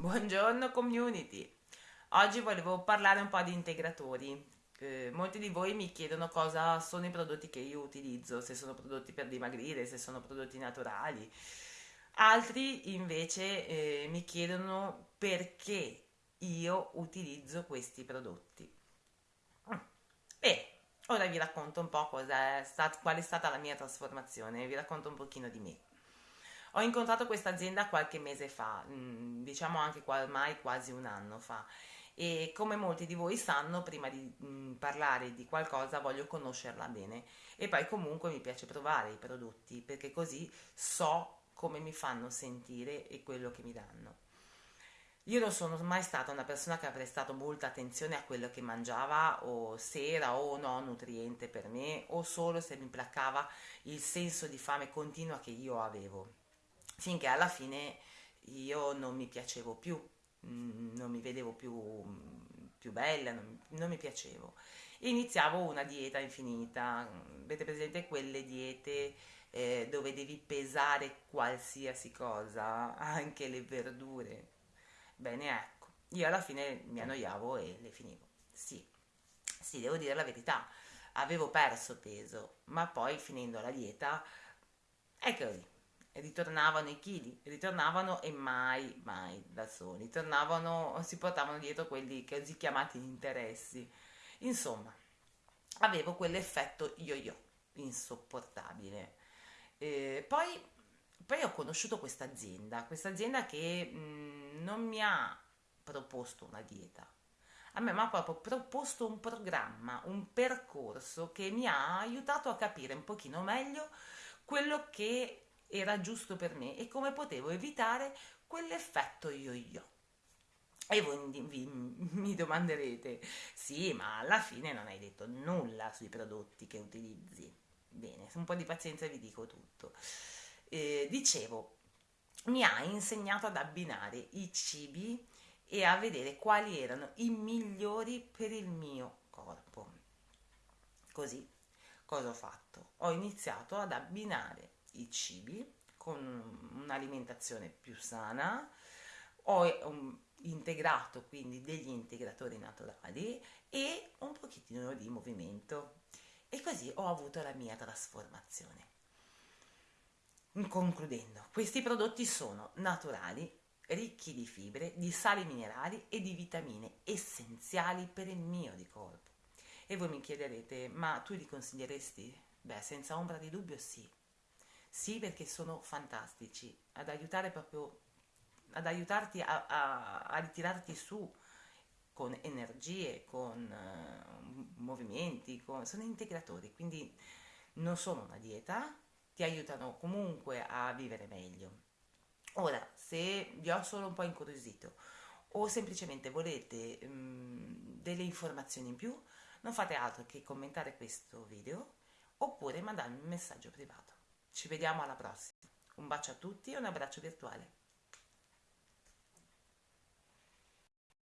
Buongiorno community! Oggi volevo parlare un po' di integratori. Eh, molti di voi mi chiedono cosa sono i prodotti che io utilizzo, se sono prodotti per dimagrire, se sono prodotti naturali. Altri invece eh, mi chiedono perché io utilizzo questi prodotti. E ora vi racconto un po' è stat- qual è stata la mia trasformazione, vi racconto un pochino di me. Ho incontrato questa azienda qualche mese fa, mm, diciamo anche ormai quasi un anno fa. E come molti di voi sanno, prima di mh, mm, parlare di qualcosa voglio conoscerla bene. E poi comunque mi piace provare i prodotti perché così so come mi fanno sentire e quello che mi danno. Io non sono mai stata una persona che ha prestato molta attenzione a quello che mangiava o se era o no nutriente per me o solo se mi placava il senso di fame continua che io avevo finché alla fine io non mi piacevo più, mm, non mi vedevo più, più bella, non, non mi piacevo. Iniziavo una dieta infinita, avete presente quelle diete eh, dove devi pesare qualsiasi cosa, anche le verdure? Bene, ecco, io alla fine mi annoiavo e le finivo. Sì, sì, devo dire la verità, avevo perso peso, ma poi finendo la dieta è così ritornavano i chili, ritornavano e mai, mai da soli, tornavano, si portavano dietro quelli così chiamati interessi. Insomma, avevo quell'effetto yo-yo, insopportabile. Eh, poi, poi, ho conosciuto questa azienda, questa azienda che mh, mm, non mi ha proposto una dieta, a me mi ha proprio proposto un programma, un percorso che mi ha aiutato a capire un pochino meglio quello che era giusto per me e come potevo evitare quell'effetto yo-yo. E voi mi domanderete, sì, ma alla fine non hai detto nulla sui prodotti che utilizzi. Bene, un po' di pazienza vi dico tutto. Eh, dicevo, mi ha insegnato ad abbinare i cibi e a vedere quali erano i migliori per il mio corpo. Così, cosa ho fatto? Ho iniziato ad abbinare i cibi con un'alimentazione più sana, ho um, integrato quindi degli integratori naturali e un pochettino di movimento e così ho avuto la mia trasformazione. Concludendo, questi prodotti sono naturali, ricchi di fibre, di sali minerali e di vitamine essenziali per il mio di corpo. E voi mi chiederete, ma tu li consiglieresti? Beh, senza ombra di dubbio sì. Sì, perché sono fantastici, ad aiutare proprio, ad aiutarti a, a, a ritirarti su con energie, con uh, movimenti, con, sono integratori, quindi non sono una dieta, ti aiutano comunque a vivere meglio. Ora, se vi ho solo un po' incuriosito o semplicemente volete um, delle informazioni in più, non fate altro che commentare questo video oppure mandarmi un messaggio privato. Ci vediamo alla prossima. Un bacio a tutti e un abbraccio virtuale.